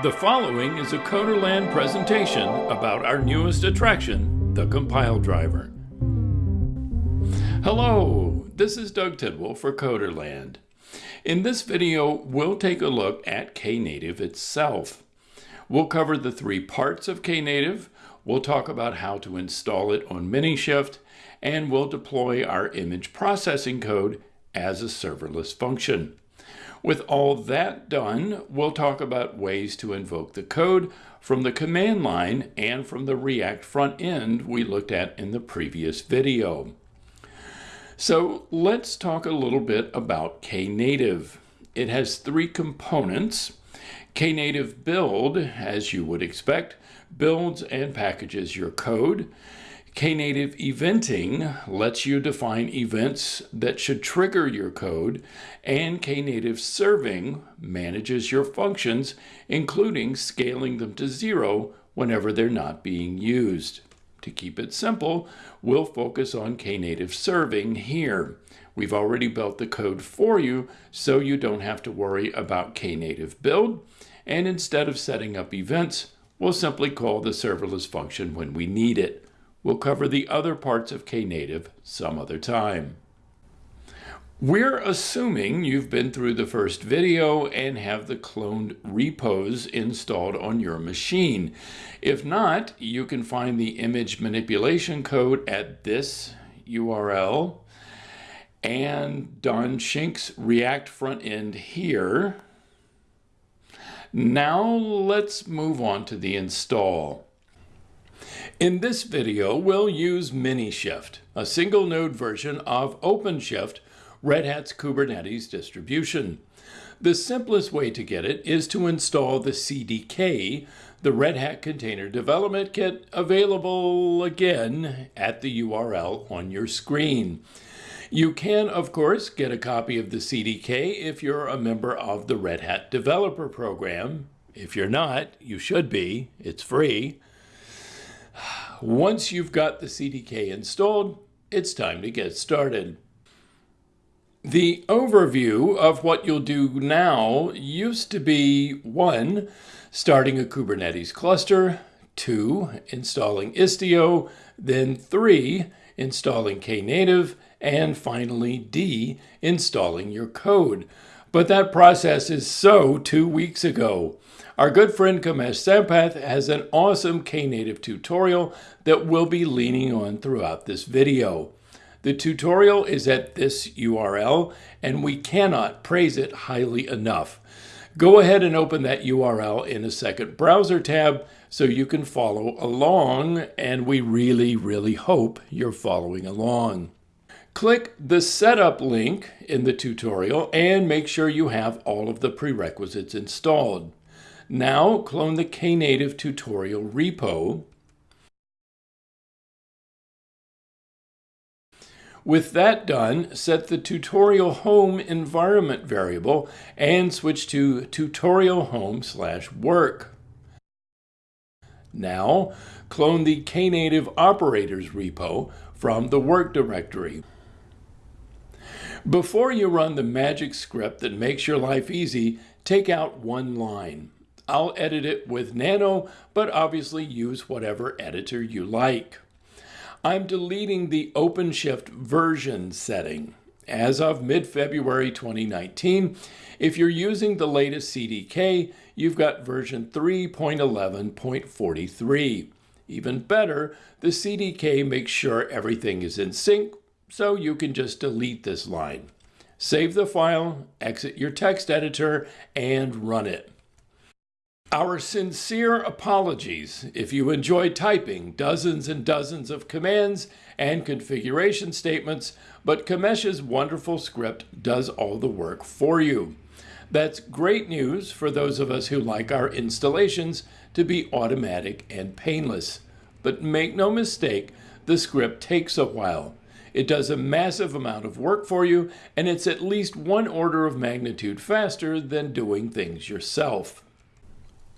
The following is a Coderland presentation about our newest attraction, the Compile Driver. Hello, this is Doug Tidwell for Coderland. In this video, we'll take a look at Knative itself. We'll cover the three parts of Knative, we'll talk about how to install it on Minishift, and we'll deploy our image processing code as a serverless function. With all that done, we'll talk about ways to invoke the code from the command line and from the React front end we looked at in the previous video. So let's talk a little bit about Knative. It has three components. Knative build, as you would expect, builds and packages your code. Knative eventing lets you define events that should trigger your code, and Knative serving manages your functions, including scaling them to zero whenever they're not being used. To keep it simple, we'll focus on Knative serving here. We've already built the code for you, so you don't have to worry about Knative build, and instead of setting up events, we'll simply call the serverless function when we need it. We'll cover the other parts of Knative some other time. We're assuming you've been through the first video and have the cloned repos installed on your machine. If not, you can find the image manipulation code at this URL and Don Schenck's React front end here. Now let's move on to the install. In this video, we'll use Minishift, a single node version of OpenShift, Red Hat's Kubernetes distribution. The simplest way to get it is to install the CDK, the Red Hat Container Development Kit, available again at the URL on your screen. You can, of course, get a copy of the CDK if you're a member of the Red Hat Developer Program. If you're not, you should be. It's free. Once you've got the CDK installed, it's time to get started. The overview of what you'll do now used to be 1. Starting a Kubernetes cluster, 2. Installing Istio, then 3. Installing Knative, and finally D. Installing your code. But that process is so two weeks ago. Our good friend Kamesh Sampath has an awesome Knative tutorial that we'll be leaning on throughout this video. The tutorial is at this URL, and we cannot praise it highly enough. Go ahead and open that URL in a second browser tab so you can follow along, and we really, really hope you're following along. Click the setup link in the tutorial and make sure you have all of the prerequisites installed. Now clone the Knative tutorial repo. With that done, set the tutorial home environment variable and switch to tutorial home slash work. Now, clone the Knative operators repo from the work directory. Before you run the magic script that makes your life easy, take out one line. I'll edit it with Nano, but obviously use whatever editor you like. I'm deleting the OpenShift version setting. As of mid-February 2019, if you're using the latest CDK, you've got version 3.11.43. Even better, the CDK makes sure everything is in sync, so you can just delete this line. Save the file, exit your text editor, and run it. Our sincere apologies if you enjoy typing dozens and dozens of commands and configuration statements, but Kamesh's wonderful script does all the work for you. That's great news for those of us who like our installations to be automatic and painless. But make no mistake, the script takes a while. It does a massive amount of work for you, and it's at least one order of magnitude faster than doing things yourself.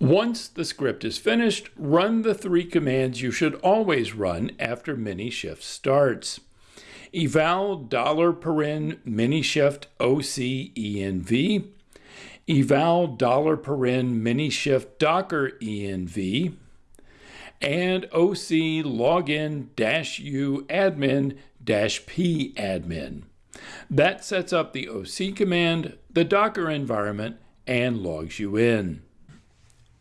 Once the script is finished, run the three commands you should always run after Minishift starts. Eval $paren minishift ocenv, eval paren minishift docker env, and OC login u admin p admin. That sets up the OC command, the Docker environment, and logs you in.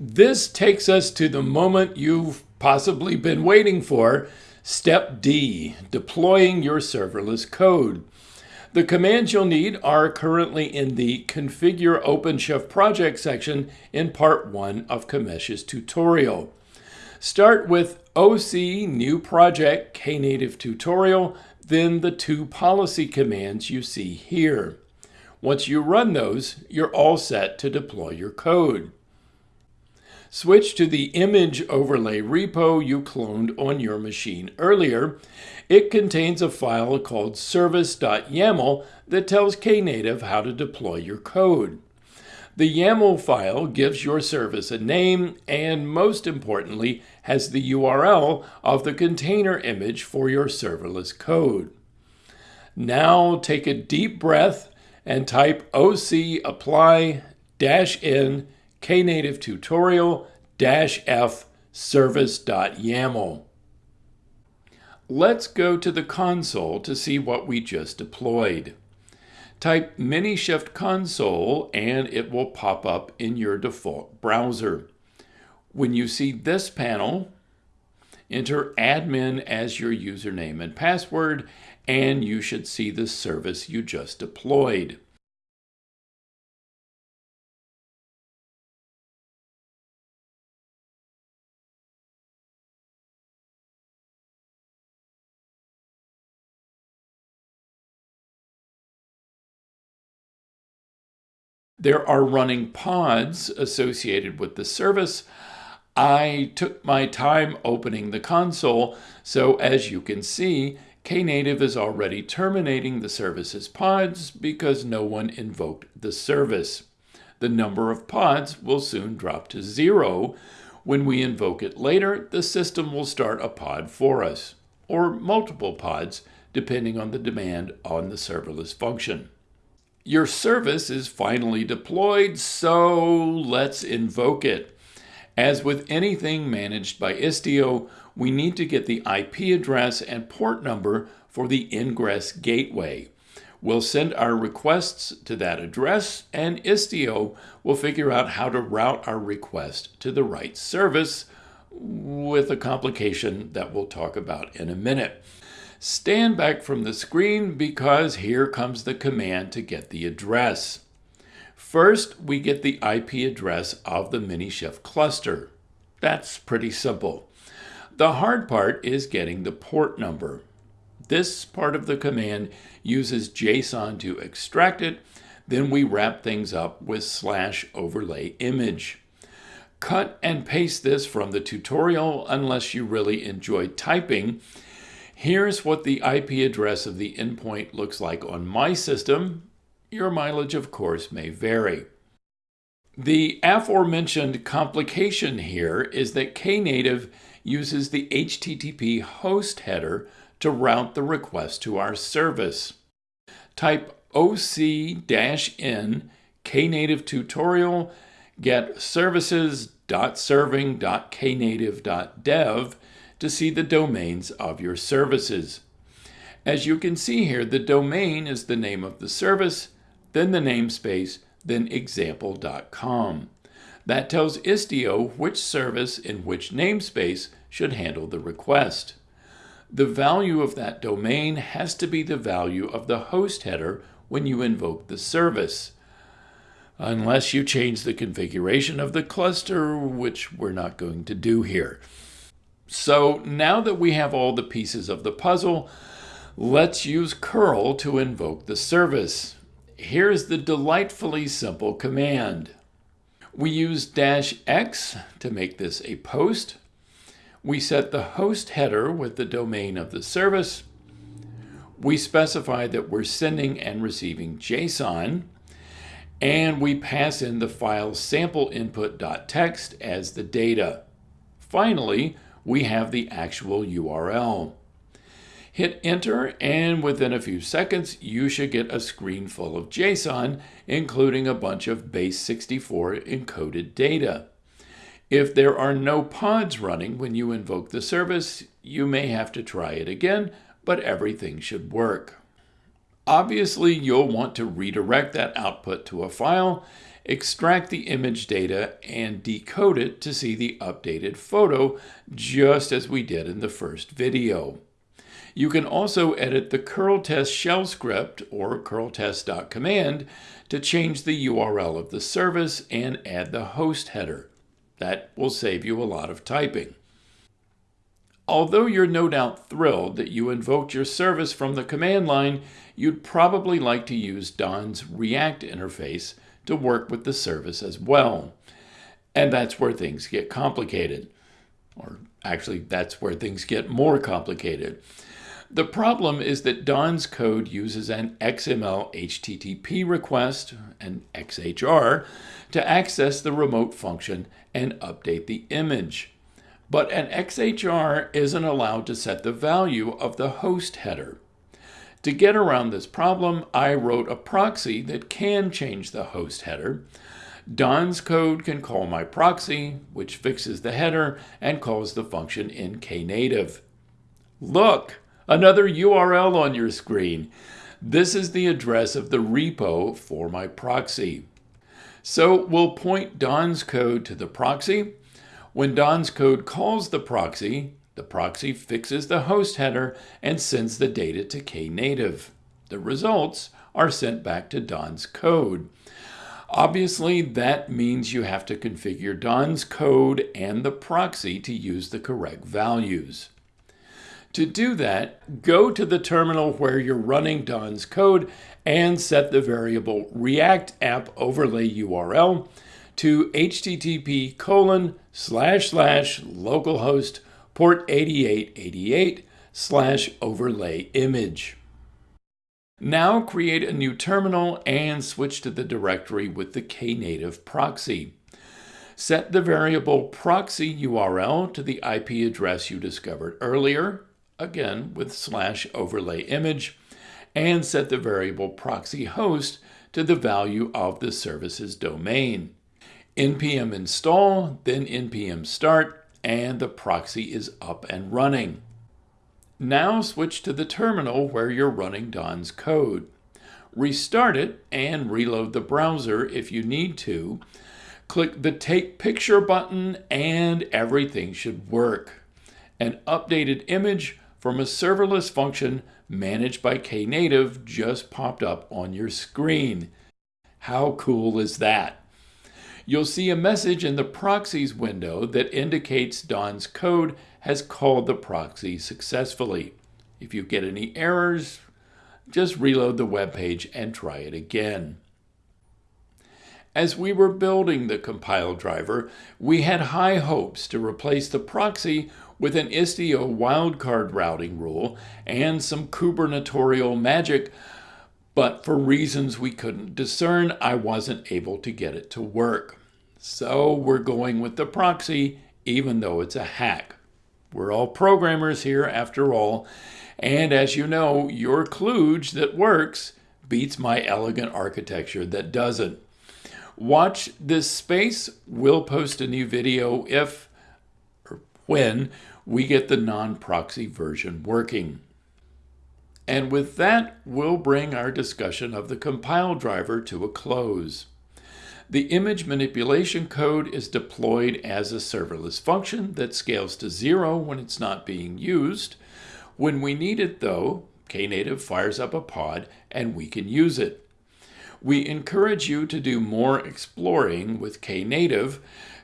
This takes us to the moment you've possibly been waiting for, step D, deploying your serverless code. The commands you'll need are currently in the Configure OpenShift project section in part 1 of Kamesh's tutorial. Start with OC New Project Knative Tutorial, then the two policy commands you see here. Once you run those, you're all set to deploy your code. Switch to the image overlay repo you cloned on your machine earlier. It contains a file called service.yaml that tells Knative how to deploy your code. The YAML file gives your service a name and, most importantly, has the URL of the container image for your serverless code. Now take a deep breath and type OC apply dash in knative tutorial f service.yaml. Let's go to the console to see what we just deployed. Type Minishift console and it will pop up in your default browser. When you see this panel, enter admin as your username and password, and you should see the service you just deployed. There are running pods associated with the service. I took my time opening the console, so as you can see, Knative is already terminating the service's pods because no one invoked the service. The number of pods will soon drop to zero. When we invoke it later, the system will start a pod for us, or multiple pods, depending on the demand on the serverless function. Your service is finally deployed, so let's invoke it. As with anything managed by Istio, we need to get the IP address and port number for the ingress gateway. We'll send our requests to that address, and Istio will figure out how to route our request to the right service with a complication that we'll talk about in a minute. Stand back from the screen because here comes the command to get the address. First, we get the IP address of the Minishift cluster. That's pretty simple. The hard part is getting the port number. This part of the command uses JSON to extract it, then we wrap things up with slash overlay image. Cut and paste this from the tutorial unless you really enjoy typing Here's what the IP address of the endpoint looks like on my system. Your mileage, of course, may vary. The aforementioned complication here is that Knative uses the HTTP host header to route the request to our service. Type oc-in knative tutorial get services.serving.knative.dev to see the domains of your services. As you can see here, the domain is the name of the service, then the namespace, then example.com. That tells Istio which service in which namespace should handle the request. The value of that domain has to be the value of the host header when you invoke the service, unless you change the configuration of the cluster, which we're not going to do here. So now that we have all the pieces of the puzzle, let's use curl to invoke the service. Here's the delightfully simple command. We use dash x to make this a post. We set the host header with the domain of the service. We specify that we're sending and receiving JSON. And we pass in the file sample input.txt as the data. Finally, we have the actual URL. Hit enter and within a few seconds you should get a screen full of JSON including a bunch of base64 encoded data. If there are no pods running when you invoke the service, you may have to try it again, but everything should work. Obviously, you'll want to redirect that output to a file, extract the image data, and decode it to see the updated photo, just as we did in the first video. You can also edit the curl test shell script or curltest.command to change the URL of the service and add the host header. That will save you a lot of typing. Although you're no doubt thrilled that you invoked your service from the command line, you'd probably like to use Don's React interface to work with the service as well. And that's where things get complicated. Or actually, that's where things get more complicated. The problem is that Don's code uses an XML HTTP request, an XHR, to access the remote function and update the image. But an XHR isn't allowed to set the value of the host header. To get around this problem, I wrote a proxy that can change the host header. Don's code can call my proxy, which fixes the header and calls the function in Knative. Look, another URL on your screen. This is the address of the repo for my proxy. So we'll point Don's code to the proxy. When Don's code calls the proxy, the proxy fixes the host header and sends the data to Knative. The results are sent back to Don's code. Obviously, that means you have to configure Don's code and the proxy to use the correct values. To do that, go to the terminal where you're running Don's code and set the variable React app overlay URL to http colon slash slash localhost port 8888 slash overlay image. Now create a new terminal and switch to the directory with the Knative proxy. Set the variable proxy URL to the IP address you discovered earlier again with slash overlay image, and set the variable proxy host to the value of the service's domain. npm install, then npm start, and the proxy is up and running. Now switch to the terminal where you're running Don's code. Restart it and reload the browser if you need to. Click the Take Picture button and everything should work. An updated image from a serverless function managed by Knative just popped up on your screen. How cool is that? You'll see a message in the proxies window that indicates Don's code has called the proxy successfully. If you get any errors, just reload the web page and try it again. As we were building the compile driver, we had high hopes to replace the proxy with an Istio wildcard routing rule and some Kubernetorial magic, but for reasons we couldn't discern, I wasn't able to get it to work. So we're going with the proxy, even though it's a hack. We're all programmers here after all, and as you know, your kludge that works beats my elegant architecture that doesn't. Watch this space. We'll post a new video if or when we get the non-proxy version working. And with that, we'll bring our discussion of the compile driver to a close. The image manipulation code is deployed as a serverless function that scales to zero when it's not being used. When we need it though, Knative fires up a pod and we can use it. We encourage you to do more exploring with Knative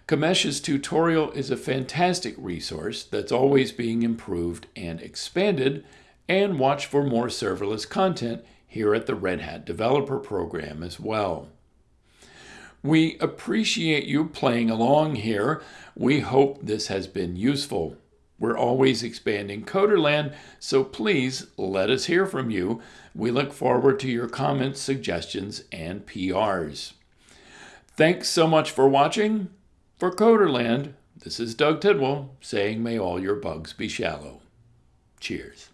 Kamesh's tutorial is a fantastic resource that's always being improved and expanded, and watch for more serverless content here at the Red Hat Developer Program as well. We appreciate you playing along here. We hope this has been useful. We're always expanding Coderland, so please let us hear from you. We look forward to your comments, suggestions, and PRs. Thanks so much for watching. For Coderland, this is Doug Tidwell saying may all your bugs be shallow. Cheers.